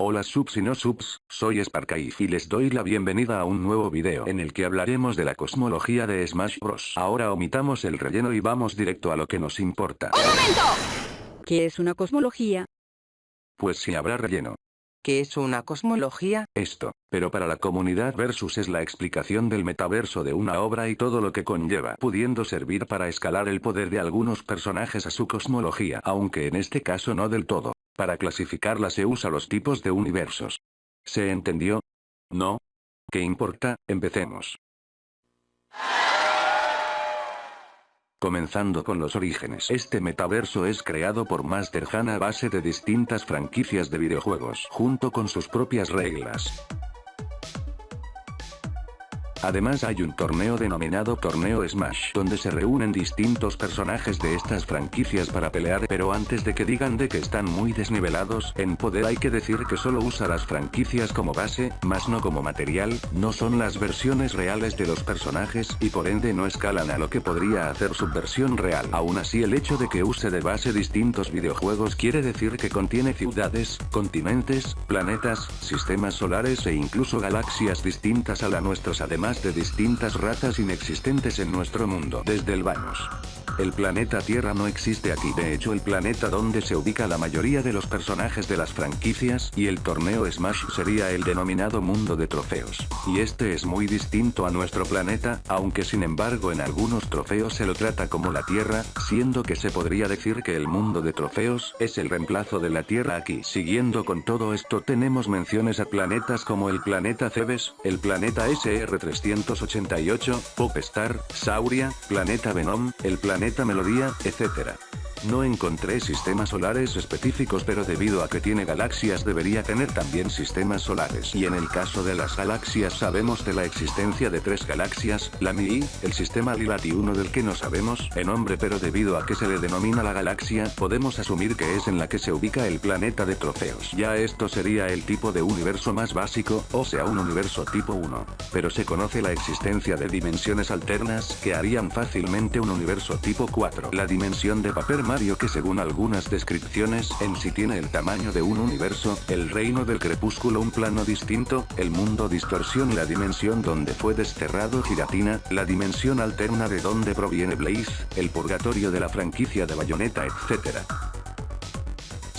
Hola subs y no subs, soy Sparkaif y les doy la bienvenida a un nuevo video en el que hablaremos de la cosmología de Smash Bros. Ahora omitamos el relleno y vamos directo a lo que nos importa. ¡Un momento! ¿Qué es una cosmología? Pues si habrá relleno. ¿Qué es una cosmología? Esto, pero para la comunidad versus es la explicación del metaverso de una obra y todo lo que conlleva, pudiendo servir para escalar el poder de algunos personajes a su cosmología, aunque en este caso no del todo. Para clasificarla se usa los tipos de universos. ¿Se entendió? ¿No? ¿Qué importa? Empecemos. Comenzando con los orígenes. Este metaverso es creado por Master Han a base de distintas franquicias de videojuegos, junto con sus propias reglas. Además hay un torneo denominado Torneo Smash, donde se reúnen distintos personajes de estas franquicias para pelear pero antes de que digan de que están muy desnivelados en poder hay que decir que solo usa las franquicias como base, más no como material, no son las versiones reales de los personajes y por ende no escalan a lo que podría hacer su versión real. Aún así el hecho de que use de base distintos videojuegos quiere decir que contiene ciudades, continentes, planetas, sistemas solares e incluso galaxias distintas a la nuestras además de distintas razas inexistentes en nuestro mundo. Desde el Vanos. El planeta Tierra no existe aquí. De hecho el planeta donde se ubica la mayoría de los personajes de las franquicias y el torneo Smash sería el denominado mundo de trofeos. Y este es muy distinto a nuestro planeta, aunque sin embargo en algunos trofeos se lo trata como la Tierra, siendo que se podría decir que el mundo de trofeos es el reemplazo de la Tierra aquí. Siguiendo con todo esto tenemos menciones a planetas como el planeta Cebes, el planeta SR388, Popstar, Sauria, planeta Venom, el planeta Melodía, etc. No encontré sistemas solares específicos pero debido a que tiene galaxias debería tener también sistemas solares. Y en el caso de las galaxias sabemos de la existencia de tres galaxias, la Mi, el sistema Lilat y uno del que no sabemos el nombre pero debido a que se le denomina la galaxia, podemos asumir que es en la que se ubica el planeta de trofeos. Ya esto sería el tipo de universo más básico, o sea un universo tipo 1. Pero se conoce la existencia de dimensiones alternas que harían fácilmente un universo tipo 4. La dimensión de papel Mario que según algunas descripciones en sí tiene el tamaño de un universo, el reino del crepúsculo un plano distinto, el mundo distorsión la dimensión donde fue desterrado Giratina, la dimensión alterna de donde proviene Blaze, el purgatorio de la franquicia de Bayonetta etc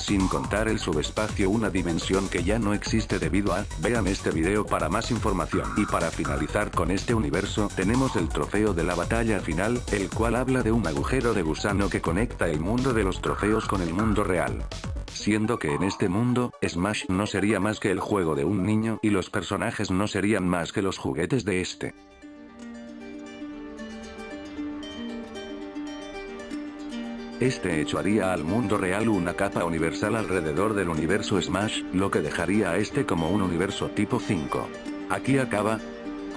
sin contar el subespacio una dimensión que ya no existe debido a, vean este video para más información. Y para finalizar con este universo, tenemos el trofeo de la batalla final, el cual habla de un agujero de gusano que conecta el mundo de los trofeos con el mundo real siendo que en este mundo, Smash no sería más que el juego de un niño y los personajes no serían más que los juguetes de este. Este hecho haría al mundo real una capa universal alrededor del universo Smash, lo que dejaría a este como un universo tipo 5. Aquí acaba,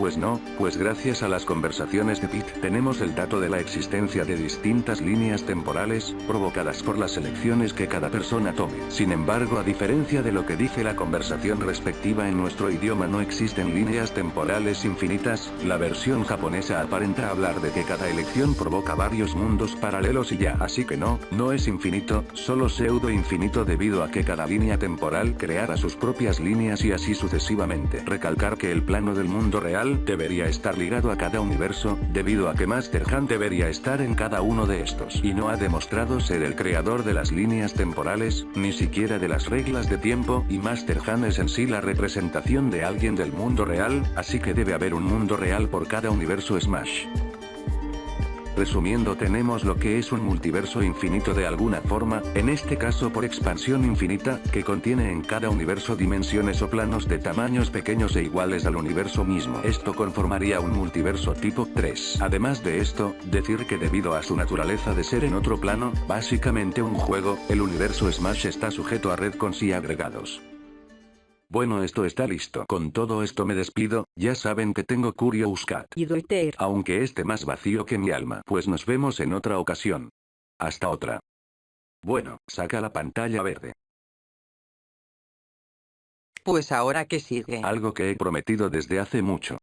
pues no, pues gracias a las conversaciones de Pete tenemos el dato de la existencia de distintas líneas temporales, provocadas por las elecciones que cada persona tome. Sin embargo a diferencia de lo que dice la conversación respectiva en nuestro idioma no existen líneas temporales infinitas, la versión japonesa aparenta hablar de que cada elección provoca varios mundos paralelos y ya. Así que no, no es infinito, solo pseudo infinito debido a que cada línea temporal creara sus propias líneas y así sucesivamente. Recalcar que el plano del mundo real debería estar ligado a cada universo, debido a que Master Han debería estar en cada uno de estos. Y no ha demostrado ser el creador de las líneas temporales, ni siquiera de las reglas de tiempo, y Master Han es en sí la representación de alguien del mundo real, así que debe haber un mundo real por cada universo Smash. Resumiendo tenemos lo que es un multiverso infinito de alguna forma, en este caso por expansión infinita, que contiene en cada universo dimensiones o planos de tamaños pequeños e iguales al universo mismo. Esto conformaría un multiverso tipo 3. Además de esto, decir que debido a su naturaleza de ser en otro plano, básicamente un juego, el universo Smash está sujeto a red con sí agregados. Bueno esto está listo. Con todo esto me despido, ya saben que tengo Curious Cat. Y Aunque esté más vacío que mi alma. Pues nos vemos en otra ocasión. Hasta otra. Bueno, saca la pantalla verde. Pues ahora que sigue. Algo que he prometido desde hace mucho.